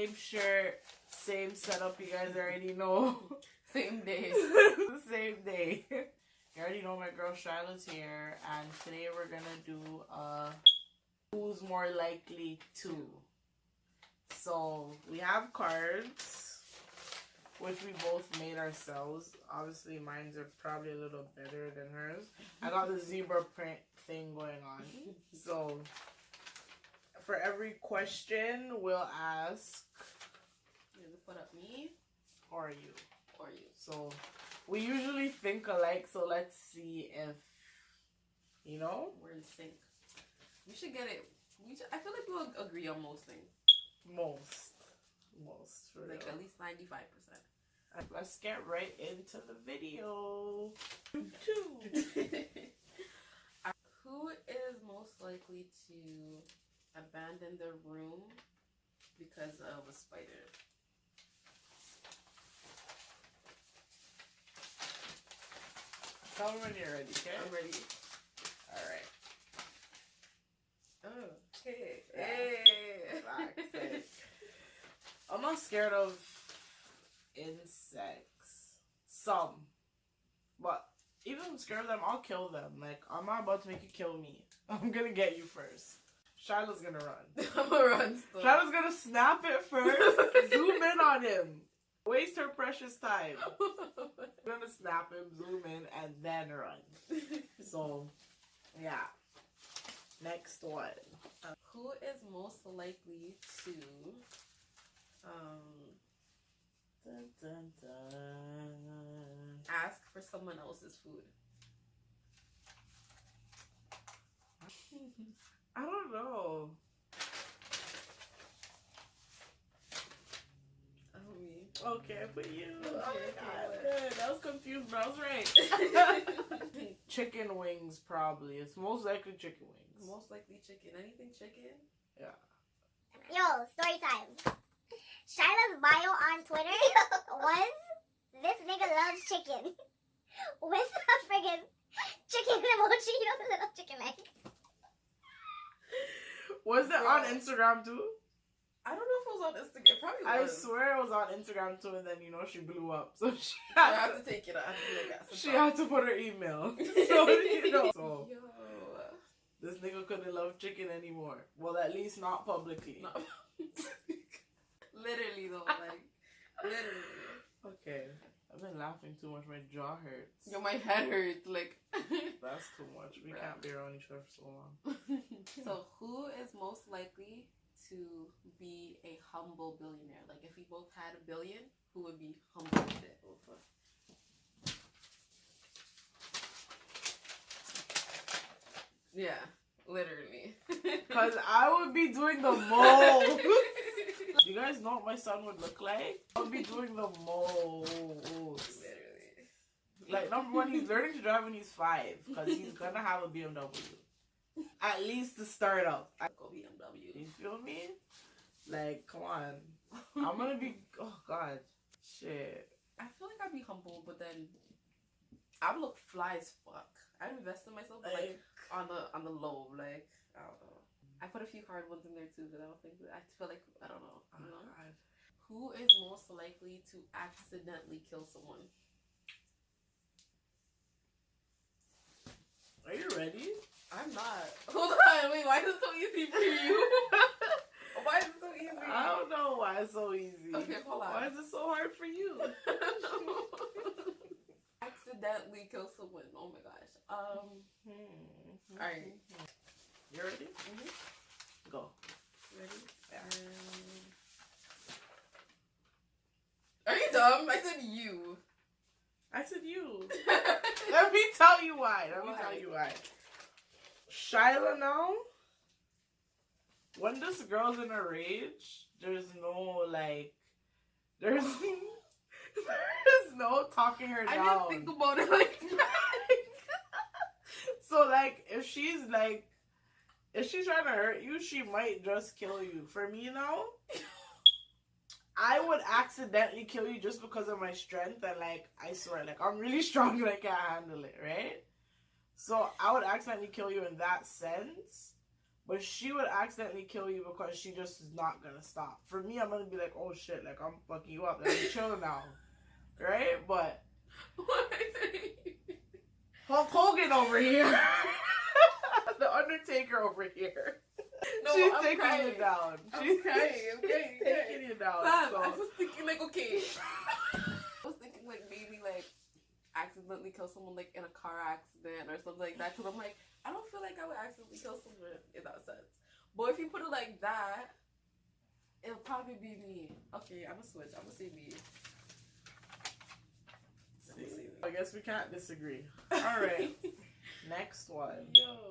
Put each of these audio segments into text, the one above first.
Same shirt, same setup. You guys already know. Same day. same day. You already know my girl Charlotte's here, and today we're gonna do uh, who's more likely to. So we have cards, which we both made ourselves. Obviously, mine's are probably a little better than hers. I got the zebra print thing going on. So for every question, we'll ask, You put up me "Are you?" or you? So we usually think alike, so let's see if you know We're in sync. We should get it. We should, I feel like we'll agree on most things. most. Most Like real. at least ninety five percent. Let's get right into the video. Who is most likely to abandon their room because of a spider? Tell me when you're ready, okay? I'm ready. Alright. Okay. Yeah. Hey. I'm not scared of insects. Some. But even if I'm scared of them, I'll kill them. Like, I'm not about to make you kill me. I'm gonna get you first. Shiloh's gonna run. I'm gonna run still. Shiloh's gonna snap it first. zoom in on him. Waste her precious time. I'm gonna snap him, zoom in, and then run. So, yeah. Next one. Who is most likely to um Dun, dun, dun. ask for someone else's food? I don't know. Oh me. Okay, for you. Okay, oh my god. okay, Good. I was confused, but I was right. chicken wings, probably. It's most likely chicken wings. Most likely chicken. Anything chicken? Yeah. Yo, story time. Shiloh's bio on Twitter was this nigga loves chicken. With a friggin' chicken emoji, you know the little chicken egg. Was it on Instagram too? I don't know if it was on Instagram. It probably I swear it was on Instagram too, and then you know she blew up, so she I had to, to take it. To like, she had to put her email. So you know, so Yo. this nigga couldn't love chicken anymore. Well, at least not publicly. No. literally though, like literally. Okay, I've been laughing too much. My jaw hurts. Yo, my head hurts. Like. That's too much. We Bruh. can't be around each other for so long. so, who is most likely to be a humble billionaire? Like, if we both had a billion, who would be humble with it? Yeah, literally. Cause I would be doing the most. you guys know what my son would look like? I would be doing the most. Like number one, he's learning to drive when he's five, cause he's gonna have a BMW. At least to start up. I- Go BMW. You feel me? Like, come on. I'm gonna be. Oh God, shit. I feel like I'd be humble, but then I would look fly as fuck. I'd invest in myself, like Like, on the on the low, like I don't know. I put a few hard ones in there too, but I don't think I feel like I don't know. oh, You know? God. Who is most likely to accidentally kill someone? Are you ready? I'm not. Hold on, wait. Why is it so easy for you? why is it so easy? I don't know why it's so easy. Okay, hold on. Why is it so hard for you? accidentally kill someone. Oh my gosh. Um. Hmm. Alright. You ready? mhm. Go. Ready? Yeah. Um, are you dumb? I said you. I said you. Let me tell you why. Let me Why? tell you why. Shyla now, when this girl's in a rage, there's no like, there's there's no talking her down. I didn't think about it like that. so like, if she's like, if she's trying to hurt you, she might just kill you. For me now, I would accidentally kill you just because of my strength and like I swear, like I'm really strong and I can't handle it, right? So I would accidentally kill you in that sense. But she would accidentally kill you because she just is not gonna stop. For me, I'm gonna be like, oh shit, like I'm fucking you up. Like, I'm chilling now, right? But Hulk Hogan over here, the Undertaker over here. No, She's I'm taking crying. you down. I'm She's crying, I'm crying, she's taking you down. Fam, so- I was thinking like, okay. I was thinking like maybe like accidentally kill someone like in a car accident or something like that. Cause I'm like, I don't feel like I would accidentally kill someone in that sense. But if you put it like that, it'll probably be me. Okay, I'm gonna switch. I'm gonna say me. I'm gonna say me. I guess we can't disagree. All right, next one. Yo.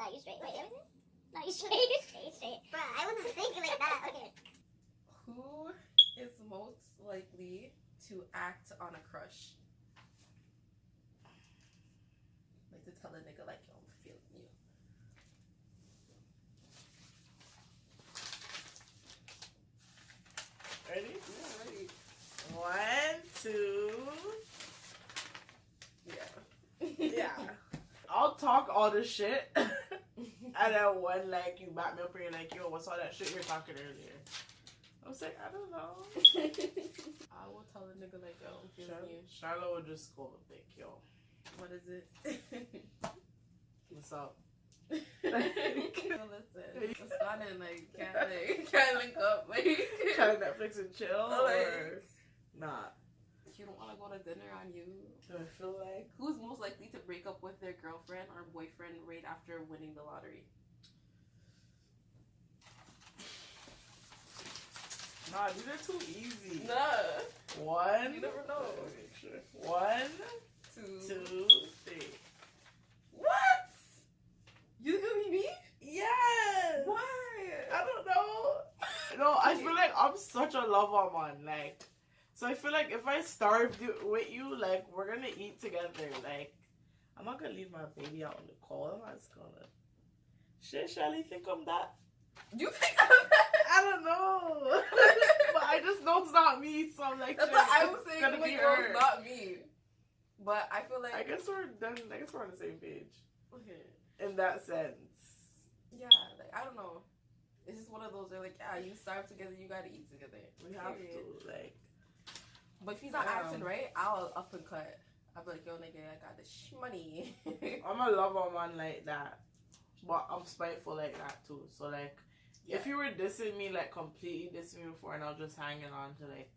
No, you straight. Wait, what is it? No, you straight. straight, straight. Bruh, I wasn't thinking like that. Okay. Who is most likely to act on a crush? Like to tell a nigga like yo, I'm feeling you. Ready? Yeah, ready. One, two. Yeah. Yeah. I'll talk all this shit, and then when like you back me up and you're like, yo, what's all that shit you were talking earlier? I was like, I don't know. I will tell a nigga like yo, I'm feeling Char- you. Charlotte would just go like, yo, What is it? what's up? so listen, it's not in like can't like can't link up like Try to Netflix and chill, like- or not? You don't want to go to dinner on you. I feel like? Who's most likely to break up with their girlfriend or boyfriend right after winning the lottery? Nah, these are too easy. Nah, One. You never know. Let me make sure. One, two, two, three. What? You gonna be me? Yes. Why? I don't know. No, I feel like I'm such a lover man. Like, so I feel like if I starve with you, like we're gonna eat together. Like, I'm not gonna leave my baby out on the cold. I'm just gonna. Shit, Shelly, think I'm that? You think I'm that? I don't know, but I just know it's not me. So I'm like, That's what I was saying. gonna Like, her. it's not me. But I feel like I guess we're done. I guess we're on the same page okay. in that sense. Yeah, like I don't know. It's just one of those. They're like, yeah, you starve together, you gotta eat together. We have Period. to like. But if he's not Yeah. acting right, I'll up and cut. I'll be like, yo, nigga, I got this money. I'm a lover man like that, but I'm spiteful like that too. So like, if you were dissing me like completely dissing me before, and I was just hanging on to like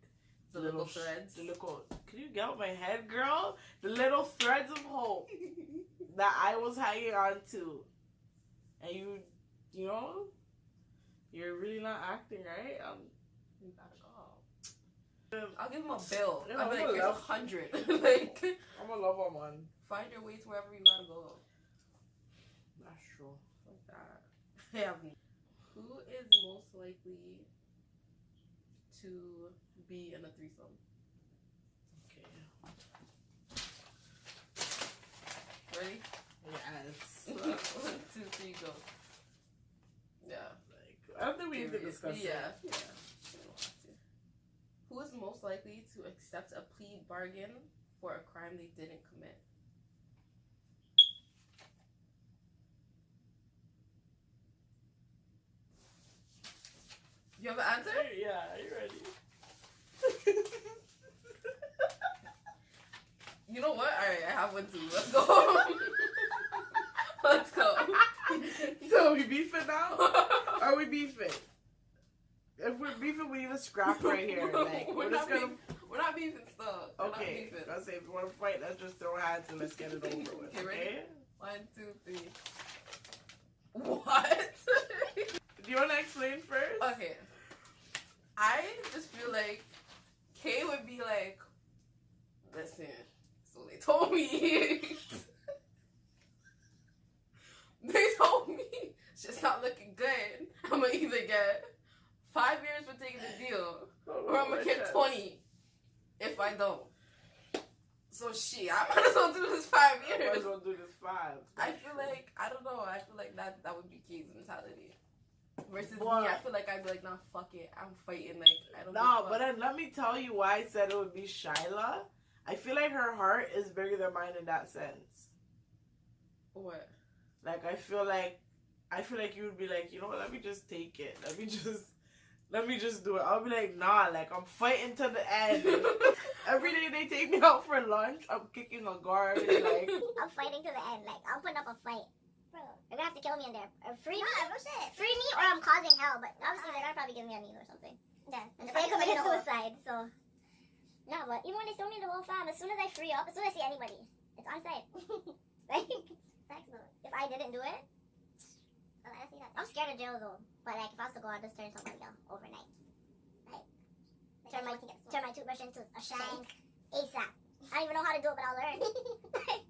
the little sh- threads. the little. Can you get out my head, girl? The little threads of hope that I was hanging on to, and you, you know, you're really not acting right. Um, you gotta go. I'll give him a bill. Yeah, I'll be I'm like, a here's a hundred. like, I'm a lover man. find your way to wherever you gotta go. That's true. Like that. Yeah. Who is most likely to be in a threesome? Okay. Ready? Yes. One, two, three, go. Yeah. like, I don't think we need to discuss Yeah. it. Yeah. We don't have to. Who is most likely to accept a plea bargain for a crime they didn't commit? You have an answer? Yeah, are you ready? You know what? All right, I have one too. Let's go. Let's go. so we beefing now? Are we beefing? If we're beefing, we need to scrap right here. Like we're, We're just not gonna. We're not beefing stuff. Okay, beefing. let's say if you want to fight, let's just throw hands and let's get it over with. Okay, ready? Okay? One, two, three. What? Do you want to explain first? okay. I just feel like Kay would be like, listen, so they told me. they told me shit's not looking good. I'm gonna either get five years for taking the deal or I'm gonna get. 20 if I don't. So shit, I might as well do this five years Might years. as well do this five. I feel like I don't know. I feel like that that would be Kay's mentality. Versus me, I feel like I'd be like, nah, fuck it. I'm fighting. Like I don't. No, but then let me tell you why I said it would be Shyla. I feel like her heart is bigger than mine in that sense. what? like I feel like I feel like you would be like, you know what, let me just take it. Let me just let me just do it. I'll be like, nah, like I'm fighting to the end. Every day they take me out for lunch, I'm kicking a guard. Like I'm fighting to the end. Like I'm putting up a fight. Bro. They're gonna have to kill me in there. Uh, free me, No, no shit. free me, or I'm causing hell. But obviously they're gonna probably give me a knee or something. Yeah. And if I commit suicide, so. No, but even when they throw me in the hole fam, as soon as I free up, as soon as I see anybody, it's on sight. like, Facts if I didn't do it, Oh, I see that. I'm scared of jail though. But like, if I was to go, I'd just turn somebody down overnight. Like, Turn my everyone can get turn my toothbrush into a shank ASAP. I don't even know how to do it, but I'll learn.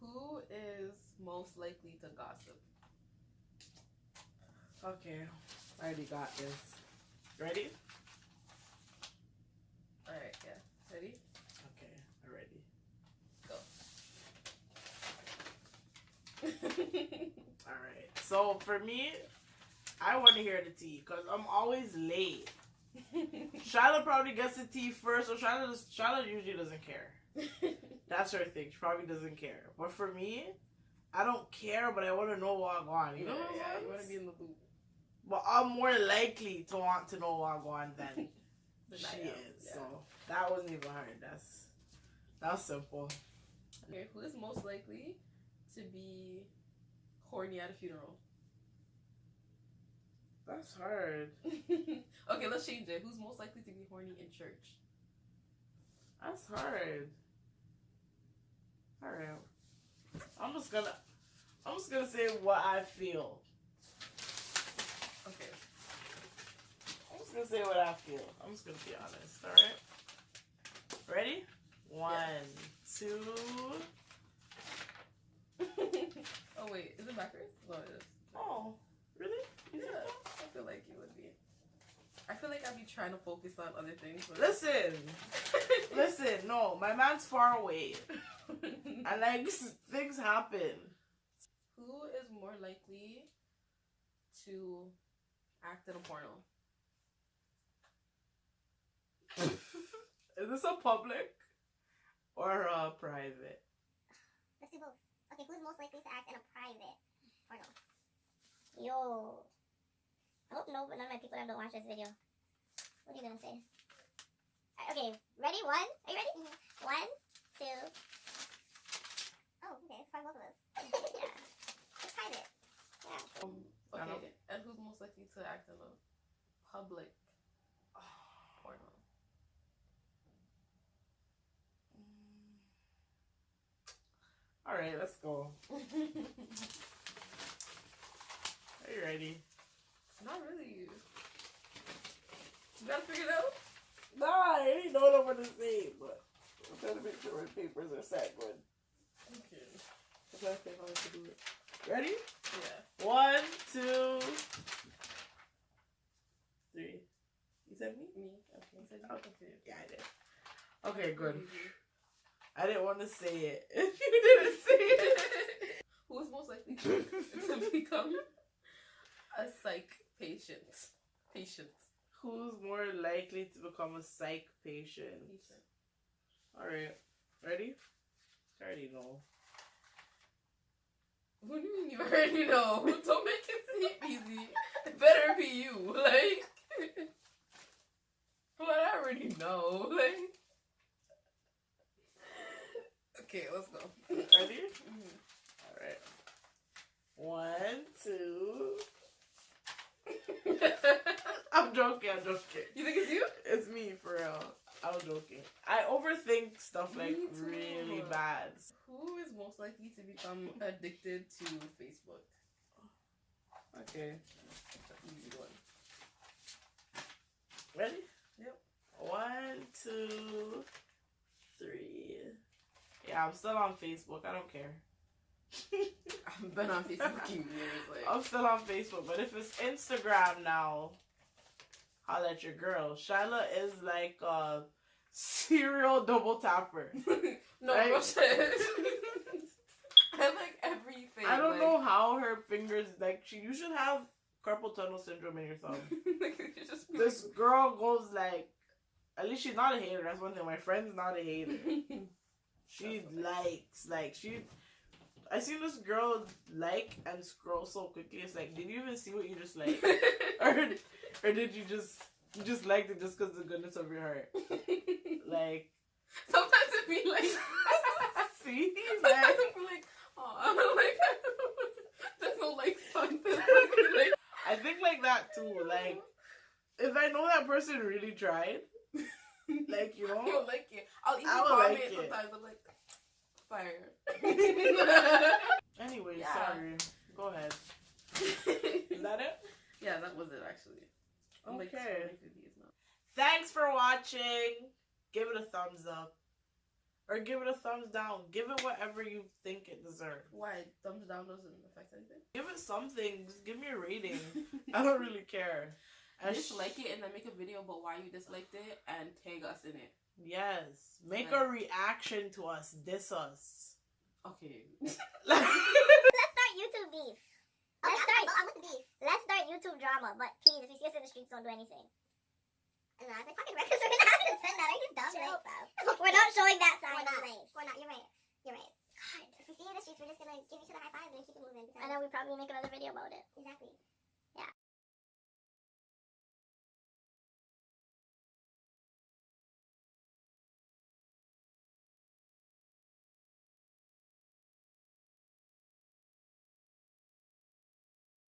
Who is most likely to gossip? Okay, I already got this. Ready? Alright, yeah. Ready? Okay, I'm ready. Go. Alright. So for me, I want to hear the tea because I'm always late. Shiloh probably gets the tea first, so Shiloh, Shiloh usually doesn't care. That's her thing. She probably doesn't care. But for me, I don't care, but I want to know what on. You know what I'm yeah, you want to be in the loop. But I'm more likely to want to know what on than Than she am, is. yeah. So that wasn't even hard. That's that's simple. Okay, who is most likely to be horny at a funeral? That's hard. okay, let's change it. Who's most likely to be horny in church? That's hard. All right. I'm just gonna I'm just gonna say what I feel. Okay. I'm just gonna say what I feel. I'm just gonna be honest. All right. Ready? One, two. Oh wait, is it backwards? No, it is. Oh, really? You think Yeah, so? I feel like you would be. I feel like I'd be trying to focus on other things. But Listen, listen. No, my man's far away, and like things happen. Who is more likely to act in a porno? Is this a public or a private? Let's do both. Okay, who's most likely to act in a private porno? Yo. I hope no, but none of my people have don't watch this video. What are you gonna say? Okay, ready? One. Are you ready? One, two. Oh, okay, it's for both of us. yeah. It's private. Yeah. Um, okay, and who's most likely to act in a public porno? All right, let's go. Are you ready? Not really. You gotta figure it out. Nah, I ain't know what I'm gonna say, but I'm trying to make sure my papers are set good. Okay. I'm trying to think how to do it. Ready? Yeah. One, two, three. You said me? Me. Okay. You said you? Okay. Okay. Yeah, I did. Okay, good. Mm-hmm. I didn't want to say it. If you didn't say it. Who is most likely to, become a psych patient? Patient. Who's more likely to become a psych patient? Patient. All right, ready? I already know. What do you mean you already know? Don't make it seem easy. It better be you. Like, but I already know. Like, okay, let's go. Ready? Mhm. All right. One, two. I'm joking. I'm joking. you think it's you? It's me for real. I'm joking. I overthink stuff like too. really bad. Who is most likely to become addicted to Facebook? Okay. That's an easy one. Ready? Yep. One, two, three. I'm still on Facebook. I don't care. I've been on Facebook years. Like, I'm still on Facebook, but if it's Instagram now, holla at your girl. Shyla is like a serial double tapper. no, Right? I like everything. I don't like, know how her fingers like she. You should have carpal tunnel syndrome in your thumb. like, just this girl goes like. At least she's not a hater. That's one thing. My friend's not a hater. She likes like she. I seen this girl like and scroll so quickly. It's like, did you even see what you just like, or or did you just you just liked it just because the goodness of your heart? Like, Sometimes it be like. see, Sometimes like, it be like, oh, like there's no like fun. like, I think like that too. Like, if I know that person really tried, like you know, You'll like it. I'll even I comment like it. sometimes. I'm like, fire. Anyway, Yeah. sorry. Go ahead. Is that it? yeah, that was it actually. I'm like Okay. scrolling through. Thanks for watching. Give it a thumbs up. Or give it a thumbs down. Give it whatever you think it deserves. Why thumbs down doesn't affect anything? Give it something. Just give me a rating. I don't really care. And sh- dislike it and then make a video about why you disliked it and tag us in it. Yes. Make a reaction to us. Diss us. Okay. Let's start YouTube beef. Okay, Let's I'm, start. I'm, I'm with the beef. Let's start YouTube drama. But please, if you see us in the streets, don't do anything. And I was like, fucking records are gonna have to send that. Are you dumb? Chill. Right, fam? We're not showing that We're side. not. please. We're not. You're right. You're right. God. If we see you in the streets, we're just gonna give each other high fives and keep it moving. And then we probably make another video about it. Exactly.